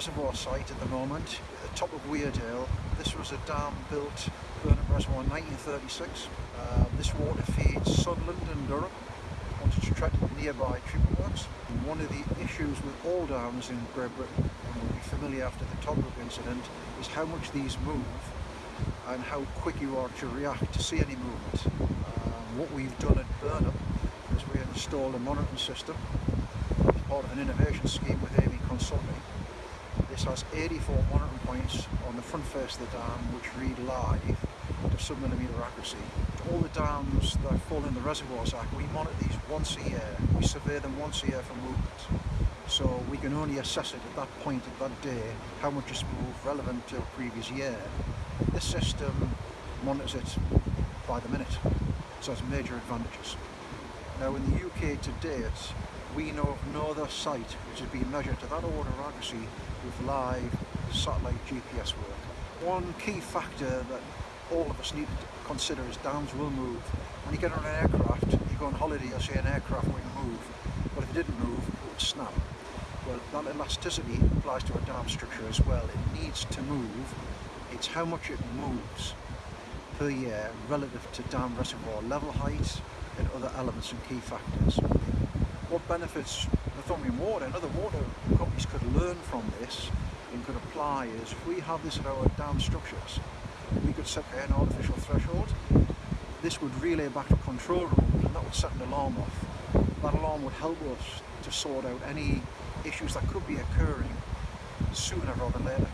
site at the moment, at the top of Weardale. This was a dam built Burnhope Reservoir in 1936. Uh, this water feeds Sunderland and Durham onto treat nearby treatment works. And one of the issues with all dams in Great Britain, and will be familiar after the Toddbrook incident, is how much these move and how quick you are to react to see any movement. Um, what we've done at Burnhope is we installed a monitoring system as part of an innovation scheme with AV Consulting. Has 84 monitoring points on the front face of the dam which read live to sub-millimetre accuracy. All the dams that fall in the Reservoirs Act, we monitor these once a year. We survey them once a year for movement. So we can only assess it at that point, at that day, how much it's moved relevant to the previous year. This system monitors it by the minute, so it's major advantages. Now in the UK to date, we know of no other site which has been measured to that order of accuracy with live satellite GPS work. One key factor that all of us need to consider is dams will move. When you get on an aircraft, you go on holiday, you'll see an aircraft will move, but if it didn't move, it would snap. Well, that elasticity applies to a dam structure as well. It needs to move. It's how much it moves per year relative to dam reservoir level height and other elements and key factors. What benefits the Northumbrian Water and other water companies could learn from this and could apply is if we have this at our dam structures, we could set an artificial threshold. This would relay back to control room and that would set an alarm off. That alarm would help us to sort out any issues that could be occurring sooner rather than later.